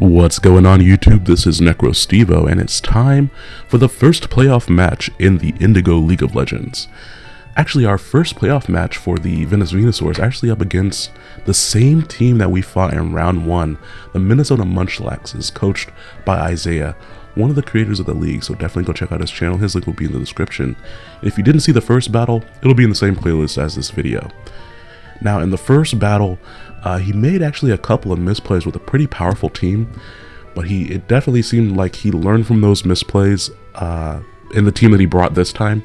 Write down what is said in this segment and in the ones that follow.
What's going on YouTube? This is NecroStevo and it's time for the first playoff match in the Indigo League of Legends. Actually, our first playoff match for the Venus Venusaurs actually up against the same team that we fought in round one, the Minnesota Munchlaxes, coached by Isaiah, one of the creators of the league, so definitely go check out his channel, his link will be in the description. if you didn't see the first battle, it'll be in the same playlist as this video. Now, in the first battle, uh, he made actually a couple of misplays with a pretty powerful team, but he it definitely seemed like he learned from those misplays uh, in the team that he brought this time.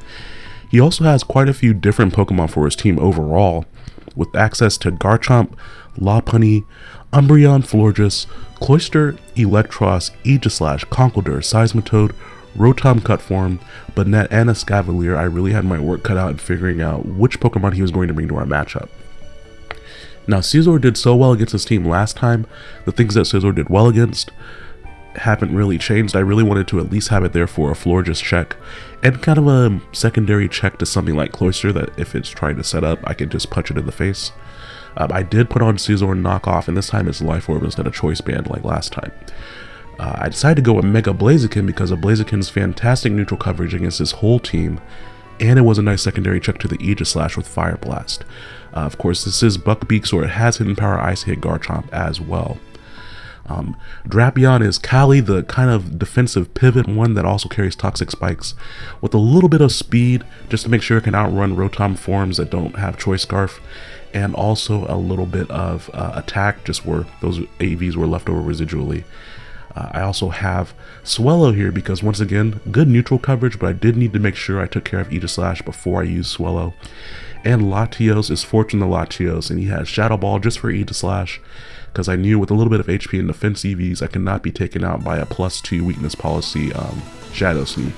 He also has quite a few different Pokemon for his team overall, with access to Garchomp, Lopunny, Umbreon Florges, Cloyster, Eelektross, Aegislash, Conkeldurr, Seismitoad, Rotom cut form, Banette, and Escavalier, I really had my work cut out in figuring out which Pokemon he was going to bring to our matchup. Now, Scizor did so well against his team last time. The things that Scizor did well against haven't really changed. I really wanted to at least have it there for a floor just check and kind of a secondary check to something like Cloyster that if it's trying to set up, I can just punch it in the face. Um, I did put on Scizor knockoff, and this time it's Life Orb instead of Choice Band like last time. Uh, I decided to go with Mega Blaziken because of Blaziken's fantastic neutral coverage against his whole team, and it was a nice secondary check to the Aegislash with Fire Blast. Uh, of course, this is Buckbeak, so it has Hidden Power Ice Hit Garchomp as well. Um, Drapion is Kali, the kind of defensive pivot one that also carries Toxic Spikes with a little bit of speed just to make sure it can outrun Rotom forms that don't have Choice Scarf and also a little bit of uh, attack just where those EVs were left over residually. Uh, I also have Swellow here because once again, good neutral coverage, but I did need to make sure I took care of Aegislash before I used Swellow and Latios is Fortune the Latios, and he has Shadow Ball just for Aegislash, because I knew with a little bit of HP and defense EVs, I could not be taken out by a plus 2 weakness policy um, Shadow Sneak.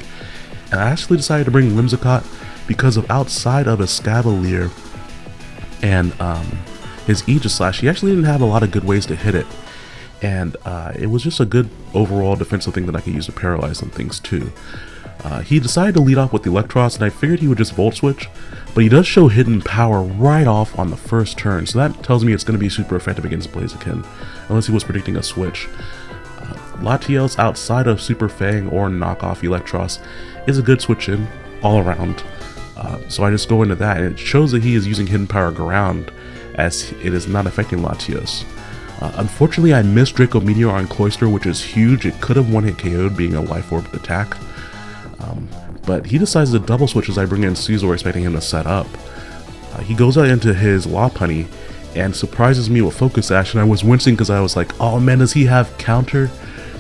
And I actually decided to bring Whimsicott because of outside of Escavalier and um, his Aegislash, he actually didn't have a lot of good ways to hit it. And uh, it was just a good overall defensive thing that I could use to paralyze some things too. Uh, he decided to lead off with the Eelektross, and I figured he would just Volt Switch, but he does show hidden power right off on the first turn, so that tells me it's going to be super effective against Blaziken, unless he was predicting a switch. Uh, Latios outside of Super Fang or knockoff Eelektross is a good switch in all around. Uh, so I just go into that, and it shows that he is using hidden power ground, as it is not affecting Latios. Uh, unfortunately, I missed Draco Meteor on Cloyster, which is huge. It could have one-hit KO'd being a Life Orb attack. Um, but he decides to double switch as I bring in Scizor expecting him to set up. Uh, he goes out into his Lopunny and surprises me with Focus Blast, and I was wincing because I was like, oh man, does he have counter?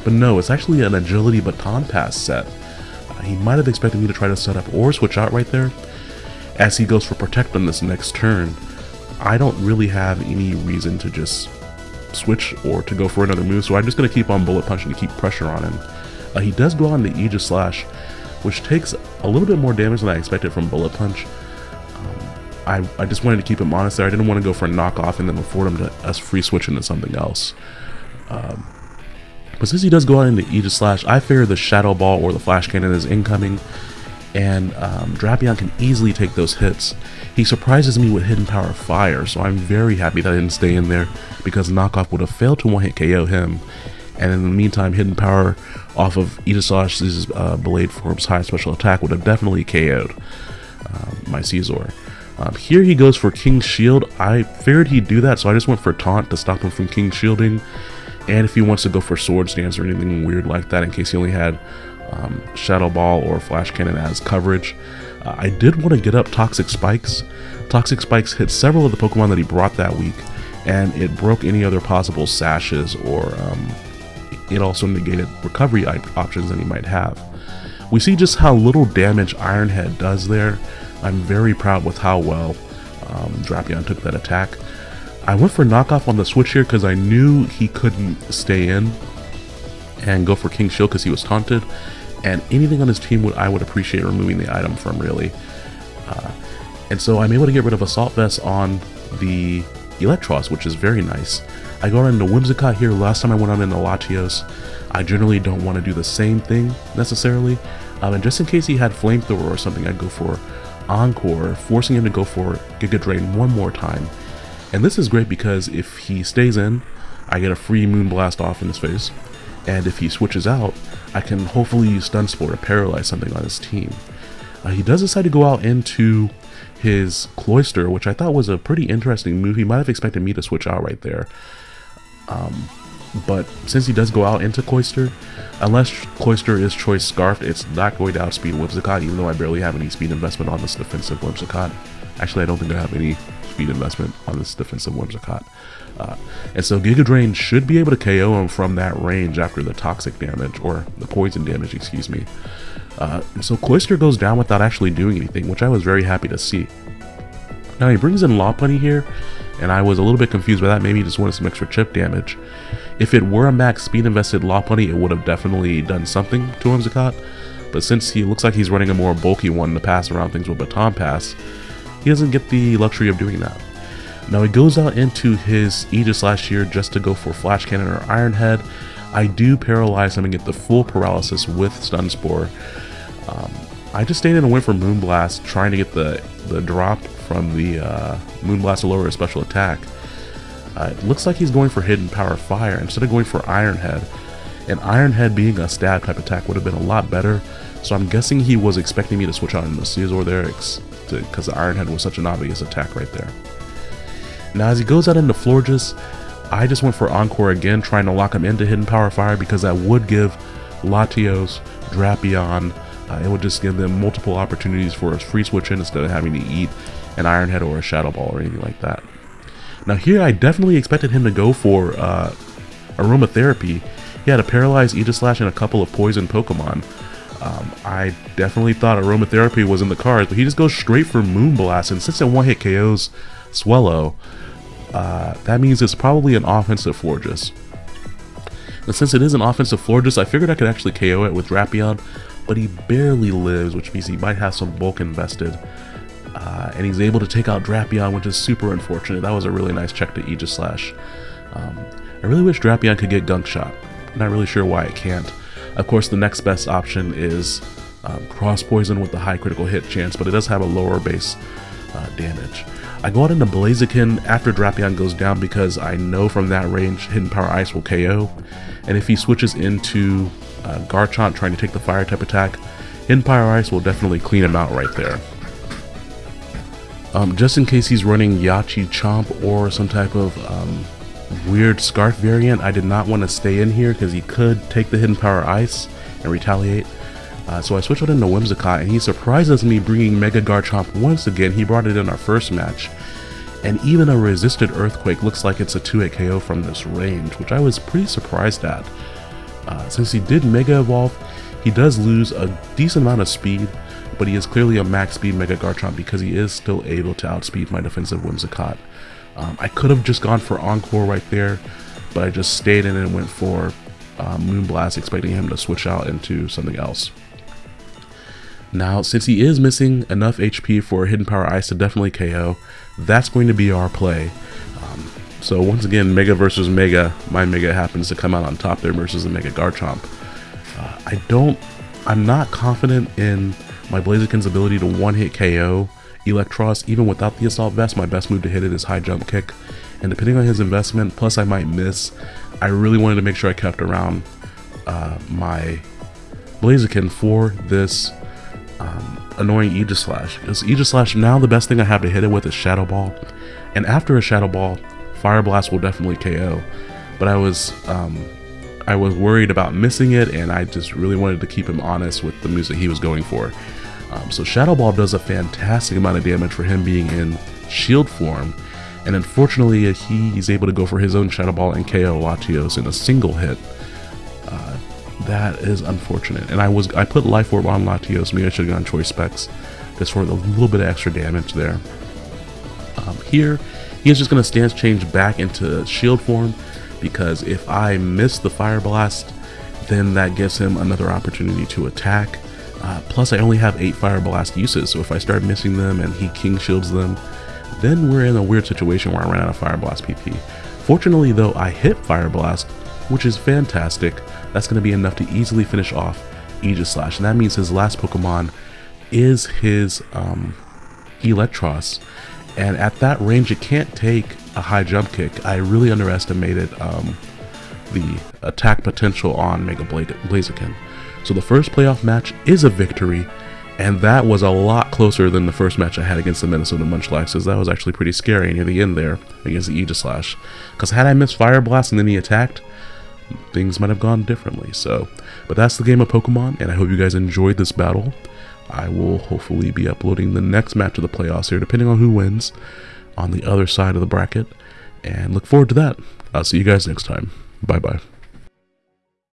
But no, it's actually an Agility Baton Pass set. Uh, he might have expected me to try to set up or switch out right there. As he goes for Protect on this next turn, I don't really have any reason to just switch or to go for another move, so I'm just going to keep on Bullet Punching to keep pressure on him. Uh, he does go on the Aegislash, which takes a little bit more damage than I expected from Bullet Punch. Um, I, I just wanted to keep him honest there. I didn't want to go for a knockoff and then afford him to us free switch into something else. Um, but since he does go out into Aegislash, I figure the Shadow Ball or the Flash Cannon is incoming, and um, Drapion can easily take those hits. He surprises me with Hidden Power Fire, so I'm very happy that I didn't stay in there, because Knockoff would have failed to one-hit KO him, and in the meantime, Hidden Power off of Aegislash's uh, Blade Form's high special attack would have definitely KO'd uh, my Scizor. Um, here he goes for King Shield. I figured he'd do that, so I just went for Taunt to stop him from King Shielding. And if he wants to go for Swords Dance or anything weird like that, in case he only had um, Shadow Ball or Flash Cannon as coverage. Uh, I did want to get up Toxic Spikes. Toxic Spikes hit several of the Pokemon that he brought that week, and it broke any other possible sashes or um, it also negated recovery options that he might have. We see just how little damage Ironhead does there. I'm very proud with how well um, Drapion took that attack. I went for knockoff on the switch here because I knew he couldn't stay in and go for King Shield because he was taunted. And anything on his team would I would appreciate removing the item from really. Uh, and so I'm able to get rid of Assault Vest on the Eelektross, which is very nice. I got into Whimsicott here last time I went on into Latios. I generally don't want to do the same thing necessarily. Um, and just in case he had Flamethrower or something, I'd go for Encore, forcing him to go for Giga Drain one more time. And this is great because if he stays in, I get a free Moonblast off in his face. And if he switches out, I can hopefully use Stun Spore to paralyze something on his team. Uh, he does decide to go out into his Cloyster, which I thought was a pretty interesting move. He might have expected me to switch out right there. Um, but since he does go out into Cloyster, unless Cloyster is Choice Scarfed, it's not going to outspeed Whimsicott, even though I barely have any speed investment on this defensive Whimsicott. Actually, I don't think I have any speed investment on this defensive Whimsicott. Uh, and so Giga Drain should be able to KO him from that range after the toxic damage, or the poison damage, excuse me. Uh, so Cloyster goes down without actually doing anything, which I was very happy to see. Now he brings in Lopunny here, and I was a little bit confused by that. Maybe he just wanted some extra chip damage. If it were a max speed invested Lopunny, it would have definitely done something to Whimsicott. But since he looks like he's running a more bulky one to pass around things with Baton Pass, he doesn't get the luxury of doing that. Now he goes out into his Aegislash here just to go for Flash Cannon or Iron Head. I do paralyze him and get the full paralysis with Stun Spore. Um, I just stayed in and went for Moonblast, trying to get the, the drop from the uh, Moonblast to lower his special attack. Uh, it looks like he's going for Hidden Power Fire instead of going for Iron Head. And Iron Head being a stab type attack would have been a lot better, so I'm guessing he was expecting me to switch on the Scizor there because the Iron Head was such an obvious attack right there. Now as he goes out into Florges, I just went for Encore again, trying to lock him into Hidden Power Fire because that would give Latios, Drapion, uh, it would just give them multiple opportunities for a free switch in instead of having to eat an Iron Head or a Shadow Ball or anything like that. Now here I definitely expected him to go for uh, Aromatherapy. He had a Paralyzed Aegislash and a couple of Poison Pokemon. Um, I definitely thought Aromatherapy was in the cards, but he just goes straight for Moonblast, and since it one-hit KOs Swellow, uh, that means it's probably an offensive Florges. And since it is an offensive Florges, I figured I could actually KO it with Drapion, but he barely lives, which means he might have some bulk invested. Uh, and he's able to take out Drapion, which is super unfortunate. That was a really nice check to Aegislash. Um, I really wish Drapion could get Gunk Shot. I'm not really sure why it can't. Of course, the next best option is um, Cross Poison with the high critical hit chance, but it does have a lower base uh, damage. I go out into Blaziken after Drapion goes down because I know from that range Hidden Power Ice will KO. And if he switches into uh, Garchomp trying to take the fire type attack, Hidden Power Ice will definitely clean him out right there. Um, just in case he's running Yache Chomp or some type of um, weird Scarf variant, I did not want to stay in here because he could take the Hidden Power Ice and retaliate. Uh, so I switched out into Whimsicott and he surprises me bringing Mega Garchomp once again. He brought it in our first match. And even a resisted Earthquake looks like it's a 2-hit KO from this range, which I was pretty surprised at. Uh, since he did Mega Evolve, he does lose a decent amount of speed, but he is clearly a max speed Mega Garchomp because he is still able to outspeed my defensive Whimsicott. Um, I could have just gone for Encore right there, but I just stayed in and went for uh, Moonblast, expecting him to switch out into something else. Now, since he is missing enough HP for Hidden Power Ice to definitely KO, that's going to be our play. Um, so once again, Mega versus Mega, my Mega happens to come out on top there versus the Mega Garchomp. Uh, I don't, I'm not confident in my Blaziken's ability to one-hit KO Eelektross, even without the Assault Vest, my best move to hit it is High Jump Kick. And depending on his investment, plus I might miss, I really wanted to make sure I kept around uh, my Blaziken for this um, annoying Aegislash. Because Aegislash, now the best thing I have to hit it with is Shadow Ball. And after a Shadow Ball, Fire Blast will definitely KO. But I was um, I was worried about missing it, and I just really wanted to keep him honest with the moves that he was going for. Um, so Shadow Ball does a fantastic amount of damage for him being in shield form, and unfortunately he is able to go for his own Shadow Ball and KO Latios in a single hit. Uh, that is unfortunate. And I was I put Life Orb on Latios, maybe I should have gone Choice Specs, just for a little bit of extra damage there. Um, here, he is just going to stance change back into shield form, because if I miss the Fire Blast, then that gives him another opportunity to attack. Uh, plus, I only have 8 Fire Blast uses, so if I start missing them and he King Shields them, then we're in a weird situation where I run out of Fire Blast PP. Fortunately, though, I hit Fire Blast, which is fantastic. That's going to be enough to easily finish off Aegislash, and that means his last Pokemon is his um, Eelektross. And at that range, it can't take a high jump kick. I really underestimated um, the attack potential on Mega Blaziken. So the first playoff match is a victory, and that was a lot closer than the first match I had against the Minnesota Munchlaxes. That was actually pretty scary near the end there against the Aegislash. Because had I missed Fire Blast and then he attacked, things might have gone differently. So, but that's the game of Pokemon, and I hope you guys enjoyed this battle. I will hopefully be uploading the next match of the playoffs here, depending on who wins, on the other side of the bracket, and look forward to that. I'll see you guys next time. Bye bye.